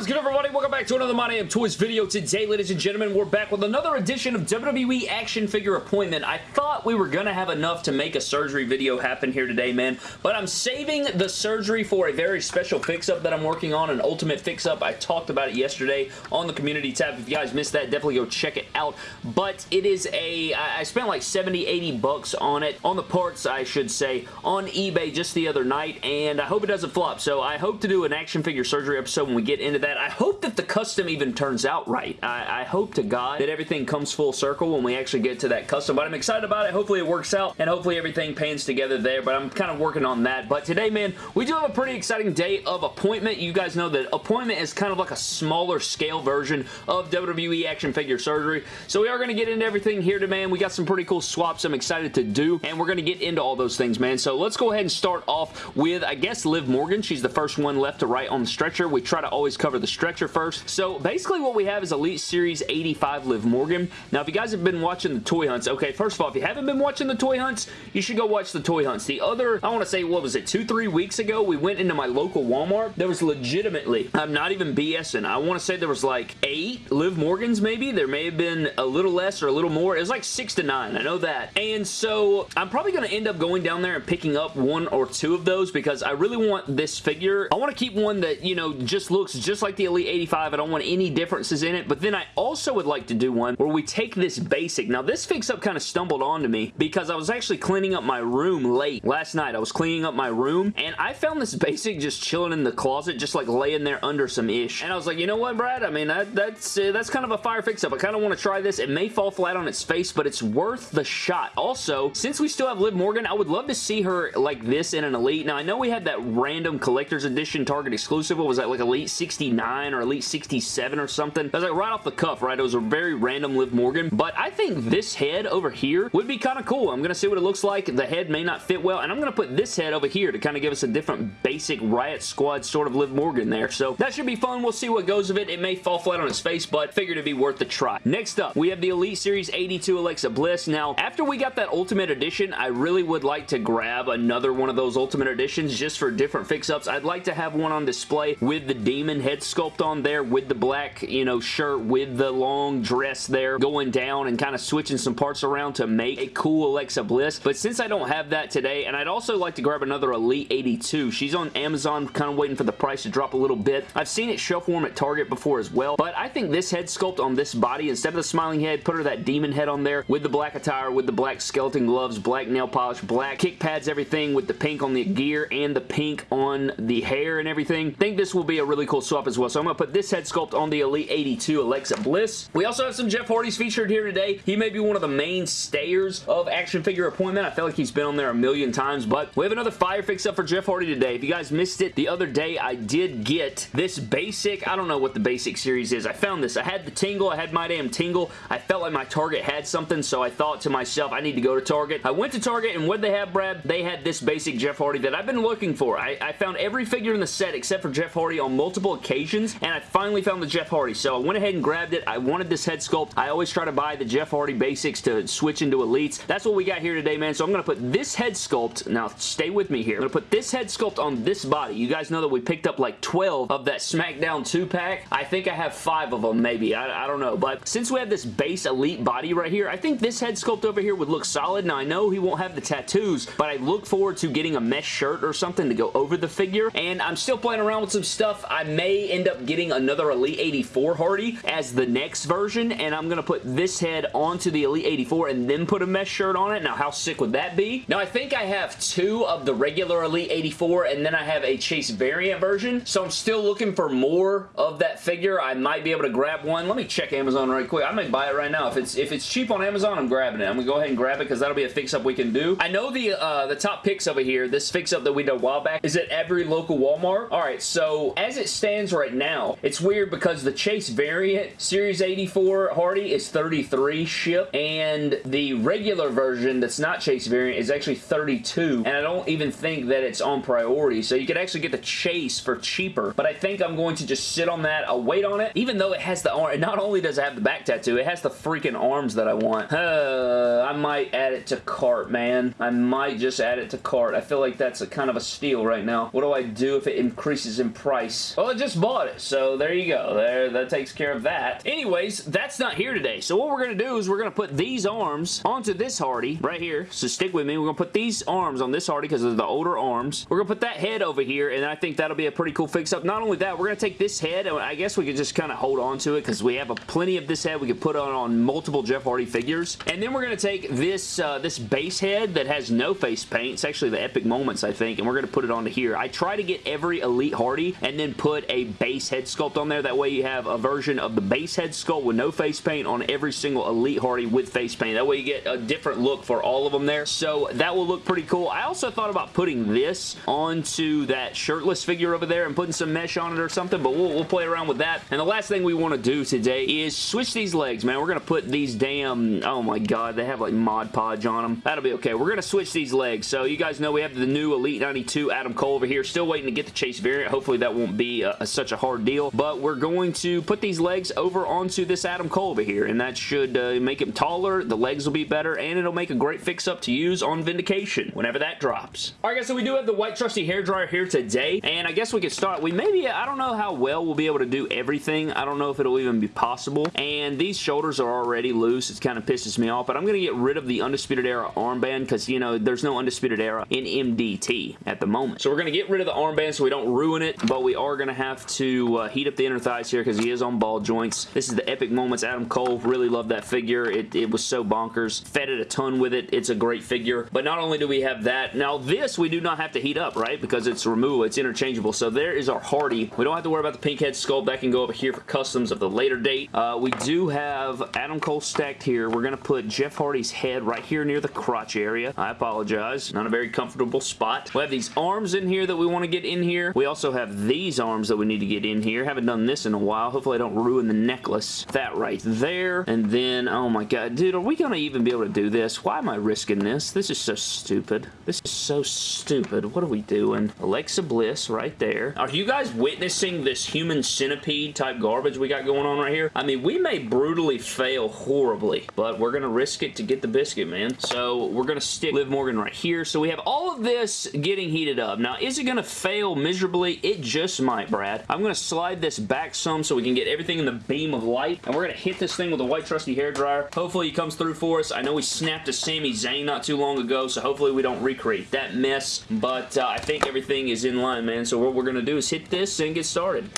Is good everybody? Welcome back to another My Damn Toys video. Today, ladies and gentlemen, we're back with another edition of WWE Action Figure Appointment. I thought we were going to have enough to make a surgery video happen here today, man, but I'm saving the surgery for a very special fix-up that I'm working on, an ultimate fix-up. I talked about it yesterday on the community tab. If you guys missed that, definitely go check it out, but it is a, I spent like 70, 80 bucks on it, on the parts, I should say, on eBay just the other night, and I hope it doesn't flop, so I hope to do an action figure surgery episode when we get into that. I hope that the custom even turns out right. I, I, hope to God that everything comes full circle when we actually get to that custom, but I'm excited about it. Hopefully it works out, and hopefully everything pans together there, but I'm kind of working on that. But today, man, we do have a pretty exciting day of appointment. You guys know that appointment is kind of like a smaller scale version of WWE action figure surgery, so we are going to get into everything here today, man. We got some pretty cool swaps I'm excited to do, and we're going to get into all those things, man. So let's go ahead and start off with, I guess, Liv Morgan. She's the first one left to right on the stretcher. We try to always cover the stretcher first. So basically what we have is Elite Series 85 Liv Morgan. Now if you guys have been watching the toy hunts, okay, first of all, if you haven't been watching the toy hunts, you should go watch the toy hunts. The other, I want to say, what was it, two, three weeks ago, we went into my local Walmart. There was legitimately, I'm not even BSing, I want to say there was like eight Liv Morgans maybe. There may have been a little less or a little more. It was like six to nine, I know that. And so I'm probably going to end up going down there and picking up one or two of those because I really want this figure. I want to keep one that, you know, just looks just like the Elite 85. I don't want any differences in it, but then I also would like to do one where we take this basic. Now, this fix-up kind of stumbled onto me because I was actually cleaning up my room late last night. I was cleaning up my room, and I found this basic just chilling in the closet, just like laying there under some ish. And I was like, you know what, Brad? I mean, that, that's uh, that's kind of a fire fix-up. I kind of want to try this. It may fall flat on its face, but it's worth the shot. Also, since we still have Liv Morgan, I would love to see her like this in an Elite. Now, I know we had that random collector's edition Target exclusive. What was that, like Elite 69 or Elite 67 or something? That was like right off the cuff, right? It was a very random Liv Morgan, but I think this head over here would be kind of cool. I'm going to see what it looks like. The head may not fit well, and I'm going to put this head over here to kind of give us a different basic Riot Squad sort of Liv Morgan there, so that should be fun. We'll see what goes of it. It may fall flat on its face, but figured it'd be worth the try. Next up, we have the Elite Series 82 Alexa Bliss. Now, after we got that Ultimate Edition, I really would like to grab another one of those Ultimate Editions just for different fix-ups. I'd like to have one on display with the Demon head sculpt on there, with the black, you know, shirt, with the long dress there, going down and kind of switching some parts around to make a cool Alexa Bliss. But since I don't have that today, and I'd also like to grab another Elite 82. She's on Amazon, kind of waiting for the price to drop a little bit. I've seen it shelf warm at Target before as well, but I think this head sculpt on this body, instead of the smiling head, put her that demon head on there with the black attire, with the black skeleton gloves, black nail polish, black kick pads, everything with the pink on the gear and the pink on the hair and everything. I think this will be a really cool swap as well. So I'm going to put this head sculpt on the Elite 82 Alexa Bliss. We also have some Jeff Hardy's featured here today. He may be one of the main stayers of action figure appointment. I feel like he's been on there a million times, but we have another fire fix up for Jeff Hardy today. If you guys missed it the other day, I did get this basic, I don't know what the basic series is. I found this. I had the Tingle. I had My Damn Tingle. I felt like my Target had something, so I thought to myself, I need to go to Target. I went to Target, and what they have, Brad? They had this basic Jeff Hardy that I've been looking for. I, I found every figure in the set except for Jeff Hardy on multiple occasions, and I finally found the Jeff Hardy, so I went ahead and grabbed it. I wanted this head sculpt. I always try to buy the Jeff Hardy basics to switch into Elites. That's what we got here today, man, so I'm going to put this head sculpt, now stay with me here, I'm going to put this head sculpt on this body. You guys know that we picked up like 12 of that SmackDown 2-pack. I think I have five of them, maybe. I, I don't know, but since we have this base Elite body right here, I think this head sculpt over here would look solid. Now, I know he won't have the tattoos, but I look forward to getting a mesh shirt or something to go over the figure, and I'm still playing around with some stuff. I may end up getting another Elite 84 Hardy as the next version, and I'm going to put this head onto the Elite 84 and then put a mesh shirt on it. Now, how sick would that be? Now, I think I have two of the regular Elite 84, and then I have a Chase variant version, so I'm still looking for more of that figure. I might be able to grab one. Let me check Amazon right quick. I might buy it right now. If it's if it's cheap on Amazon, I'm grabbing it. I'm going to go ahead and grab it because that'll be a fix-up we can do. I know the uh, the top picks over here, this fix-up that we did a while back, is at every local Walmart. Alright, so as it stands right now, it's weird because the Chase variant Series 84 Hardy is 33 ship, and the regular version that's not Chase variant is actually 32, and I don't even think that it's on priority, so you could actually get the Chase for cheaper, but I think I'm going to just sit on that. I'll wait on it, even though it has the arm. Not only does it have the back tattoo, it has the freaking arms that I want. Uh, I might add it to cart, man. I might just add it to cart. I feel like that's a kind of a steal right now. What do I do if it increases in price? Well, it just bought bought it. So there you go. There, That takes care of that. Anyways, that's not here today. So what we're going to do is we're going to put these arms onto this Hardy right here. So stick with me. We're going to put these arms on this Hardy because of the older arms. We're going to put that head over here and I think that'll be a pretty cool fix-up. Not only that, we're going to take this head and I guess we could just kind of hold on to it because we have a plenty of this head we could put on on multiple Jeff Hardy figures. And then we're going to take this, uh, this base head that has no face paint. It's actually the Epic Moments, I think, and we're going to put it onto here. I try to get every Elite Hardy and then put a base head sculpt on there. That way you have a version of the base head sculpt with no face paint on every single Elite Hardy with face paint. That way you get a different look for all of them there. So that will look pretty cool. I also thought about putting this onto that shirtless figure over there and putting some mesh on it or something, but we'll, we'll play around with that. And the last thing we want to do today is switch these legs, man. We're going to put these damn, oh my god, they have like Mod Podge on them. That'll be okay. We're going to switch these legs. So you guys know we have the new Elite 92 Adam Cole over here. Still waiting to get the Chase variant. Hopefully that won't be such a hard deal. But we're going to put these legs over onto this Adam Cole over here. And that should uh, make him taller. The legs will be better. And it'll make a great fix-up to use on Vindication whenever that drops. Alright guys, so we do have the white trusty hair dryer here today. And I guess we could start. We maybe, I don't know how well we'll be able to do everything. I don't know if it'll even be possible. And these shoulders are already loose. It kind of pisses me off. But I'm going to get rid of the Undisputed Era armband because, you know, there's no Undisputed Era in MDT at the moment. So we're going to get rid of the armband so we don't ruin it. But we are going to have to uh, heat up the inner thighs here because he is on ball joints. This is the Epic Moments Adam Cole. Really love that figure. It, it was so bonkers. Fed it a ton with it. It's a great figure. But not only do we have that, now this we do not have to heat up, right? Because it's removable. It's interchangeable. So there is our Hardy. We don't have to worry about the pink head sculpt. That can go over here for customs of the later date. Uh, we do have Adam Cole stacked here. We're going to put Jeff Hardy's head right here near the crotch area. I apologize. Not a very comfortable spot. We have these arms in here that we want to get in here. We also have these arms that we need to get in here. Haven't done this in a while. Hopefully I don't ruin the necklace. That right there. And then, oh my god. Dude, are we going to even be able to do this? Why am I risking this? This is so stupid. This is so stupid. What are we doing? Alexa Bliss right there. Are you guys witnessing this human centipede type garbage we got going on right here? I mean, we may brutally fail horribly, but we're going to risk it to get the biscuit, man. So we're going to stick Liv Morgan right here. So we have all of this getting heated up. Now, is it going to fail miserably? It just might, Brad. I'm going to slide this back some so we can get everything in the beam of light, and we're going to hit this thing with a white trusty hair dryer. Hopefully he comes through for us. I know we snapped a Sami Zayn not too long ago, so hopefully we don't recreate that mess, but uh, I think everything is in line, man. So what we're going to do is hit this and get started.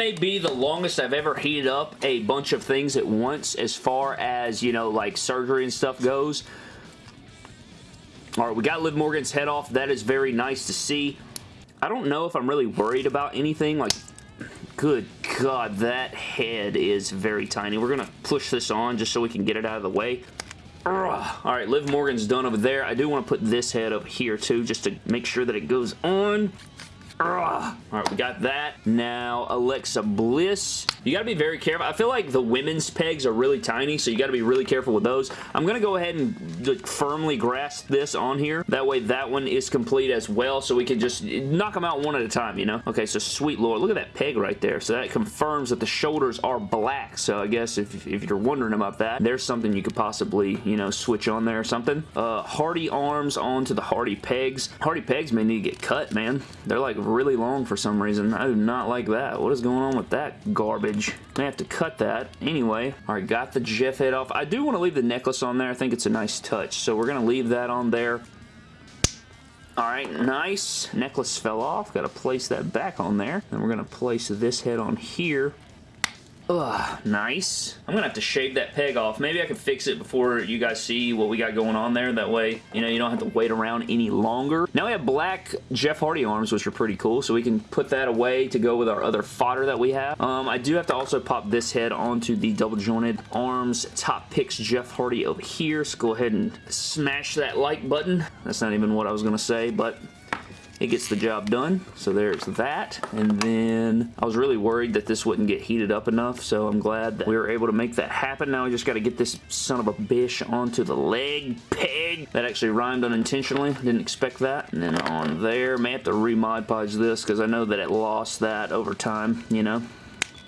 May be the longest I've ever heated up a bunch of things at once as far as, you know, like surgery and stuff goes. Alright, we got Liv Morgan's head off. That is very nice to see. I don't know if I'm really worried about anything. Like, good God, that head is very tiny. We're going to push this on just so we can get it out of the way. Alright, Liv Morgan's done over there. I do want to put this head up here too, just to make sure that it goes on. Alright, we got that. Now, Alexa Bliss. You gotta be very careful. I feel like the women's pegs are really tiny, so you gotta be really careful with those. I'm gonna go ahead and like, firmly grasp this on here. That way that one is complete as well, so we can just knock them out one at a time, you know? Okay, so sweet lord. Look at that peg right there. So that confirms that the shoulders are black. So I guess if, if you're wondering about that, there's something you could possibly, you know, switch on there or something. Uh, Hardy arms onto the Hardy pegs. Hardy pegs may need to get cut, man. They're like really long for some reason. I do not like that. What is going on with that garbage? I have to cut that. Anyway, alright, got the Jeff head off. I do want to leave the necklace on there. I think it's a nice touch. So we're going to leave that on there. Alright, nice. Necklace fell off. Got to place that back on there. Then we're going to place this head on here. Ugh, nice. I'm gonna have to shave that peg off. Maybe I can fix it before you guys see what we got going on there. That way, you know, you don't have to wait around any longer. Now we have black Jeff Hardy arms, which are pretty cool, so we can put that away to go with our other fodder that we have. Um, I do have to also pop this head onto the double jointed arms top picks Jeff Hardy over here, so go ahead and smash that like button. That's not even what I was gonna say, but it gets the job done. So there's that. And then I was really worried that this wouldn't get heated up enough, so I'm glad that we were able to make that happen. Now we just got to get this son of a bitch onto the leg peg. That actually rhymed unintentionally. Didn't expect that. And then on there, may have to re-Mod Podge this because I know that it lost that over time, you know.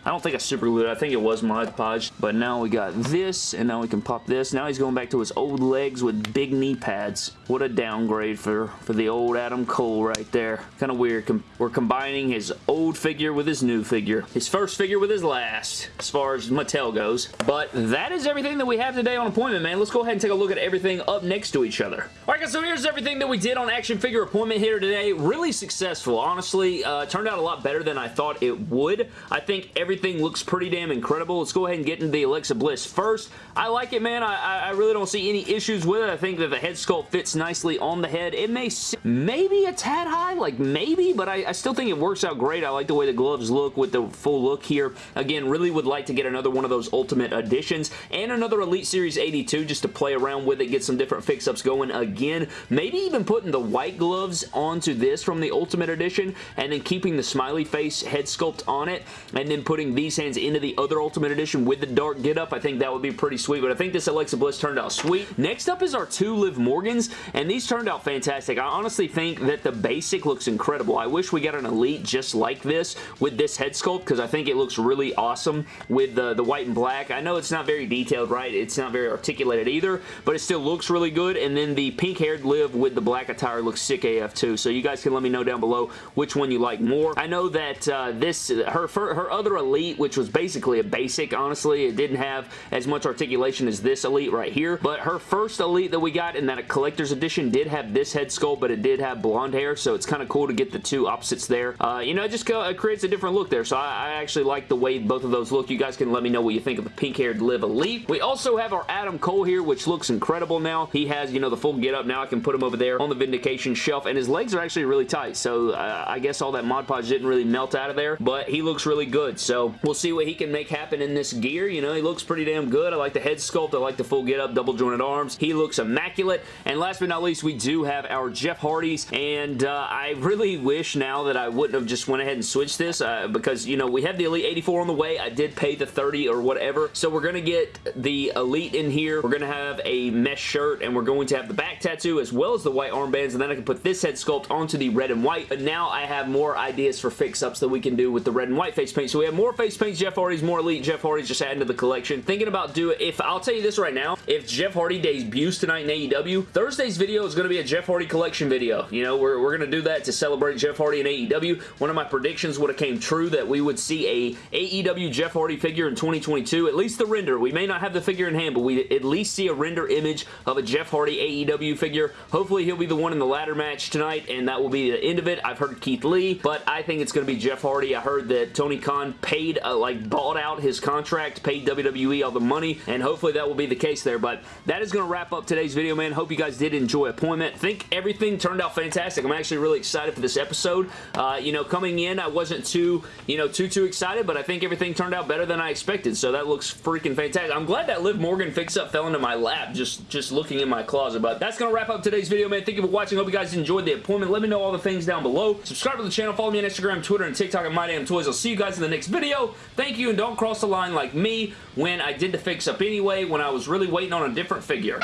I don't think I super glued it. I think it was Mod Podge. But now we got this, and now we can pop this. Now he's going back to his old legs with big knee pads. What a downgrade for, for the old Adam Cole right there. Kind of weird. Com we're combining his old figure with his new figure. His first figure with his last, as far as Mattel goes. But that is everything that we have today on Appointment, man. Let's go ahead and take a look at everything up next to each other. Alright guys, so here's everything that we did on Action Figure Appointment here today. Really successful, honestly. Uh, turned out a lot better than I thought it would. I think every everything looks pretty damn incredible. Let's go ahead and get into the Alexa Bliss first. I like it, man. I, I really don't see any issues with it. I think that the head sculpt fits nicely on the head. It may maybe a tad high, like maybe, but I, I still think it works out great. I like the way the gloves look with the full look here. Again, really would like to get another one of those Ultimate Editions and another Elite Series 82 just to play around with it, get some different fix-ups going again. Maybe even putting the white gloves onto this from the Ultimate Edition and then keeping the smiley face head sculpt on it and then putting putting these hands into the other Ultimate Edition with the dark get-up. I think that would be pretty sweet, but I think this Alexa Bliss turned out sweet. Next up is our two Liv Morgans, and these turned out fantastic. I honestly think that the basic looks incredible. I wish we got an Elite just like this with this head sculpt because I think it looks really awesome with the, the white and black. I know it's not very detailed, right? It's not very articulated either, but it still looks really good, and then the pink-haired Liv with the black attire looks sick AF too, so you guys can let me know down below which one you like more. I know that uh, this, her, her other Elite Elite, which was basically a basic, honestly. It didn't have as much articulation as this Elite right here, but her first Elite that we got in that a collector's edition did have this head sculpt, but it did have blonde hair, so it's kind of cool to get the two opposites there. Uh, you know, it just it creates a different look there, so I, I actually like the way both of those look. You guys can let me know what you think of the pink-haired Liv Elite. We also have our Adam Cole here, which looks incredible now. He has, you know, the full get-up. Now I can put him over there on the Vindication shelf, and his legs are actually really tight, so uh, I guess all that Mod Podge didn't really melt out of there, but he looks really good, so we'll see what he can make happen in this gear. You know, he looks pretty damn good. I like the head sculpt. I like the full get-up, double jointed arms. He looks immaculate. And last but not least, we do have our Jeff Hardys. And uh, I really wish now that I wouldn't have just went ahead and switched this uh, because, you know, we have the Elite 84 on the way. I did pay the 30 or whatever. So we're going to get the Elite in here. We're going to have a mesh shirt and we're going to have the back tattoo as well as the white armbands. And then I can put this head sculpt onto the red and white. But now I have more ideas for fix-ups that we can do with the red and white face paint. So we have more face paint Jeff Hardy's, more Elite Jeff Hardy's just adding to the collection. Thinking about doing, if I'll tell you this right now, if Jeff Hardy debuts tonight in AEW, Thursday's video is going to be a Jeff Hardy collection video. You know, we're, we're going to do that to celebrate Jeff Hardy in AEW. One of my predictions would have came true that we would see a AEW Jeff Hardy figure in 2022, at least the render. We may not have the figure in hand, but we at least see a render image of a Jeff Hardy AEW figure. Hopefully he'll be the one in the ladder match tonight, and that will be the end of it. I've heard Keith Lee, but I think it's going to be Jeff Hardy. I heard that Tony Khan paid a like bought out his contract, paid WWE all the money, and hopefully that will be the case there. But that is going to wrap up today's video, man. Hope you guys did enjoy Appointment. think everything turned out fantastic. I'm actually really excited for this episode. Uh, you know, coming in, I wasn't too, you know, too, too excited, but I think everything turned out better than I expected, so that looks freaking fantastic. I'm glad that Liv Morgan fix-up fell into my lap just, just looking in my closet, but that's going to wrap up today's video, man. Thank you for watching. Hope you guys enjoyed the appointment. Let me know all the things down below. Subscribe to the channel. Follow me on Instagram, Twitter, and TikTok at MyDamnToys. I'll see you guys in the next video video. Thank you, and don't cross the line like me when I did the fix-up anyway, when I was really waiting on a different figure.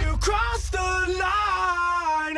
You crossed the line,